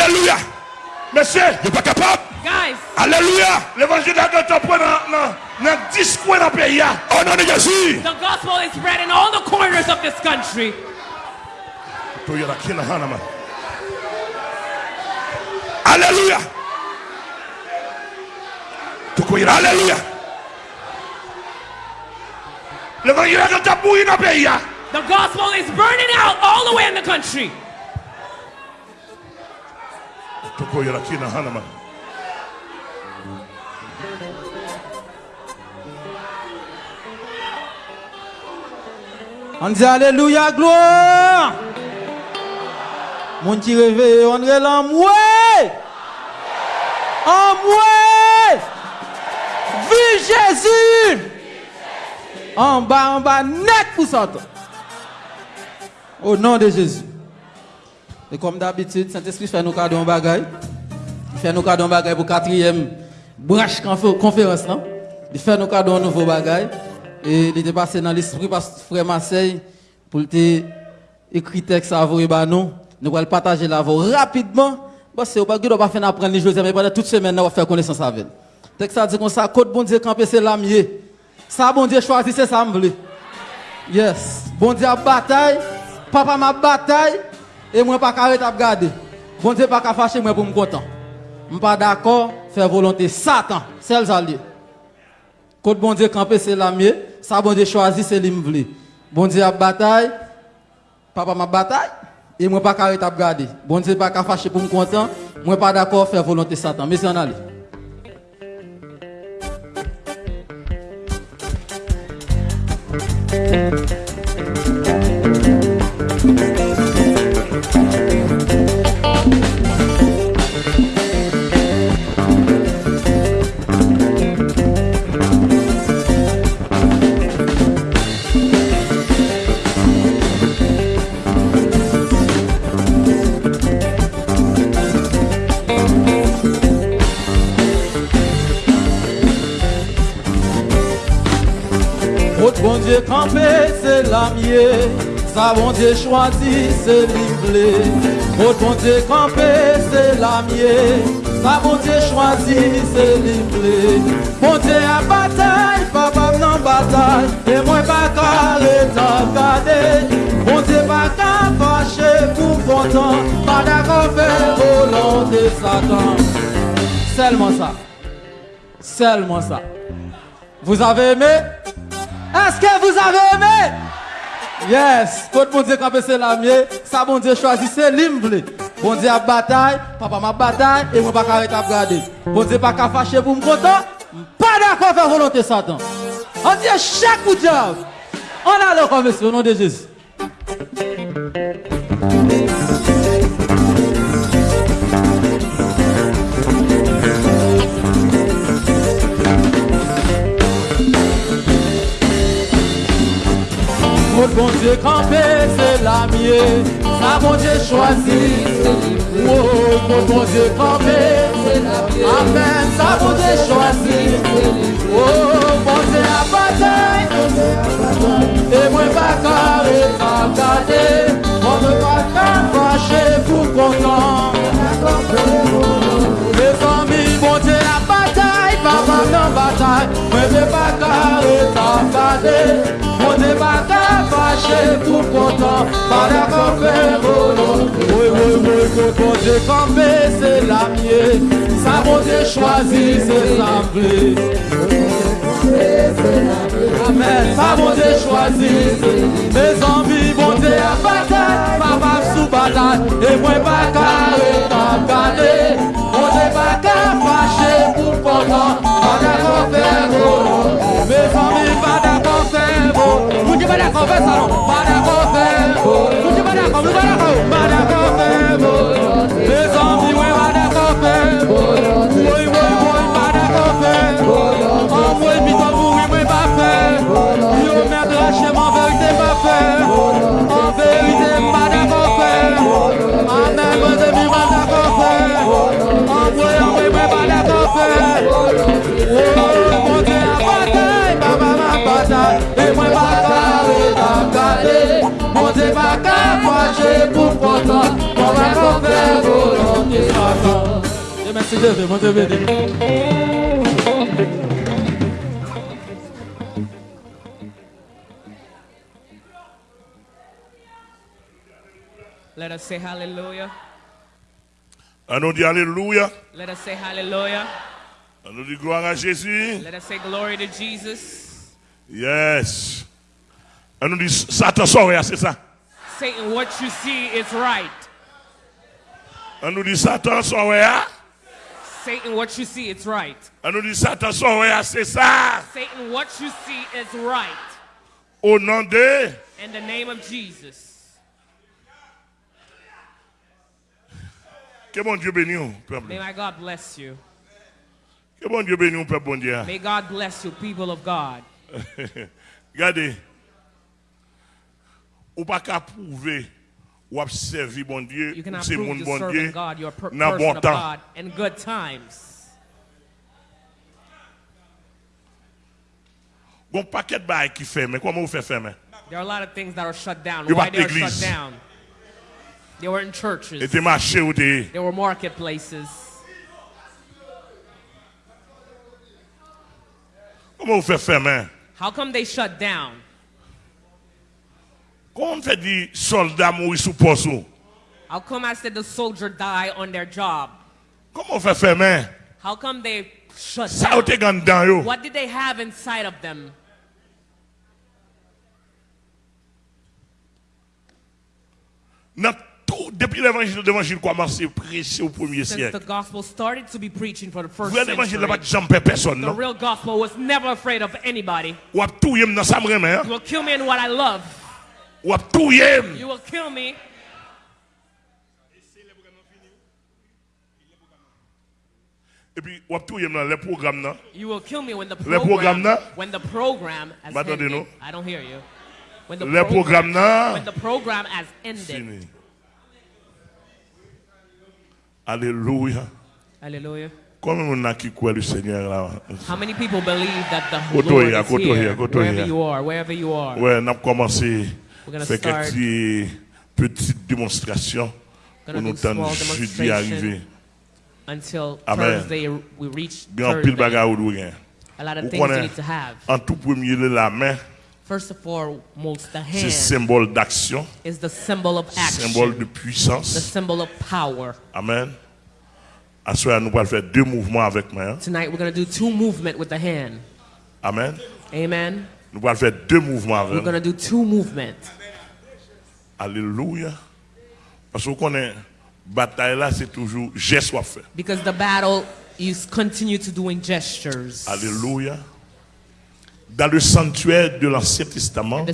Alléluia. Monsieur, Vous pas capable. Guys, Alléluia. l'évangile de Dieu prend dans le discours dans le pays. hein. Au nom de Jésus. the gospel is spread in all the corners of this country. Tu es là, qui est là, Hannah, man. Alléluia. Tu es là. Alléluia. L'évangile de Dieu bouilli dans le pays. The gospel is burning out all the way in the country. On dit Alléluia, gloire. Mon qui réveille, on est là, mouais. En. Vive Jésus. En bas, en bas, net pour ça. Au nom de Jésus. Et comme d'habitude, Saint-Esprit fait nous cadeau en bagaille. Il fait nous cadeau en bagaille pour quatrième branche confé- conférence. Non? Il fait nous cadeau un nouveau bagaille. Et il était passé dans l'esprit que frère Marseille pour te écrit texte à vous et bah nous. Nous allons partager la voix rapidement. Parce que vous ne pas faire apprendre les José, mais pendant toute semaine, nous allons faire connaissance avec elle. Texte a dit comme ça, côte bon Dieu camper c'est l'amier. Ça bon Dieu choisit c'est ça. Yes. Bon Dieu bataille, papa m'a bataille Et moi, pas carré à regarder. Bon Dieu, pas qu'à fâcher moi pour me content. Je suis pas d'accord, faire volonté Satan, c'est les alliés. Quand bon Dieu camper, c'est la mienne. Ça, bon Dieu choisi, c'est l'imvli. Bon Dieu a bataille. Papa m'a bataille. Et moi, pas carré à regarder. Bon Dieu, pas qu'à fâcher pour me content. Moi, pas d'accord, faire volonté Satan. Mais c'est un allié. Dieu campé, c'est l'amier. Ça bon Dieu choisi, c'est livré. Autre bon Dieu campé, c'est l'amier. Ça bon Dieu choisi, c'est livré. Bon Dieu à bataille, papa non bataille. Et moi pas carré, t'as gardé. Bon Dieu pas qu'à fâcher pour content. Pas d'accord faire volonté Satan. Seulement ça. Seulement ça. Vous avez aimé? Est-ce que vous avez aimé? Yes. Tout bon Dieu campé c'est la mienne. Ça bon Dieu choisit c'est l'imble. Bon Dieu a bataille, papa m'a bataille et moi pas arrêter à regarder. Bon Dieu pas qu'à fâcher pour me content. Pas d'accord faire volonté Satan. On dit chaque coup de diable. On a le comme au nom de Jésus. Bon Dieu campé, c'est la mienne. Ça, bon Dieu choisi. Oh, votre bon Dieu campé, c'est la mienne. Amen. Ça, bon Dieu choisi. Oh, bon Dieu à bataille. Et moi, pas carré, pas gardé. On ne pas qu'à fâcher pour content. Les amis, bon Dieu à bataille. Papa non bataille. Moi, je pas carré, pas gardé. On n'est pas qu'à fâcher pour content, pas d'accord faire volonté. Oui, oui, oui, que bon Dieu campé, c'est la mienne. Ça, bon Dieu choisi, c'est l'assemblée. Amen. Ça, bon Dieu choisi. Mes amis, bon Dieu à bataille, papa sous bataille. Et moi, pas carré, pas gardé. Merci bébé, mon Dieu béni. Let us say hallelujah. On nous dit Alléluia. Let us say hallelujah. On nous dit gloire à Jésus. Let us say glory to Jesus. Yes. Nous dit Satan sort, c'est ça. Satan, what you see is right. Nous dit Satan sort, Satan, what you see is right. Nous dit Satan c'est ça. Satan, what you see is right. Au nom de In the name of Jesus. Que bon Dieu bénisse, peuple. May my God bless you. Que bon Dieu bénisse, peuple bon Dieu. May God bless you, people of God. Regardez. Ou pas qu'à prouver ou à servir bon Dieu, You ou cannot c'est mon bon Dieu God. You're a dans bon of temps. God in good times. Bon paquet de bails qui mais comment vous faites mais? There are a lot of things that are shut down. Why they are shut down? They were in churches. t'es marché ou t'es There were marketplaces. Comment vous faites mais? How come they shut down? Comment on fait dire soldat mourir sous poste? How come I said the soldier die on their job? Comment on fait faire? How come they shut Ça down? ou t'es gant dedans yo? What did they have inside of them? Tout, depuis l'évangile, l'évangile commence à prêcher au premier siècle. the gospel started to be preaching for the first Vrai l'évangile n'a pas jamais personne, the real gospel was never afraid of anybody. Ou à tout yem dans sa. You will kill me in what I love. Ou à tout yem. You will kill me. Et puis, ou à tout yem dans les programmes, non? You will kill me when the program, là? when the program has M'attendez, ended. non? I don't hear you. When the programme, non? when the program has ended. Fini. Alléluia. Hallelujah. Combien on a qui croit le Seigneur là? How many people believe that the Lord is here, wherever here. you are, wherever you are? Ouais, on a commencé faire quelques petites démonstrations pour nous attendre jeudi arriver. Until Amen. Thursday, we reach Thursday. A lot of things you connaissez, need to have. en tout premier lieu, la main, First of all, most the c'est hand symbole d'action, is the symbol of action, symbole de the puissance. symbol of power. Amen. À ce soir, nous allons faire deux mouvements avec main. Tonight, we're going to do two movement with the hand. Amen. Amen. Nous allons faire deux mouvements We're going to do two movement Alléluia. Parce que vous bataille là, c'est toujours geste soit fait. because the battle is continue to doing gestures. Alléluia. Dans le sanctuaire de l'Ancien Testament,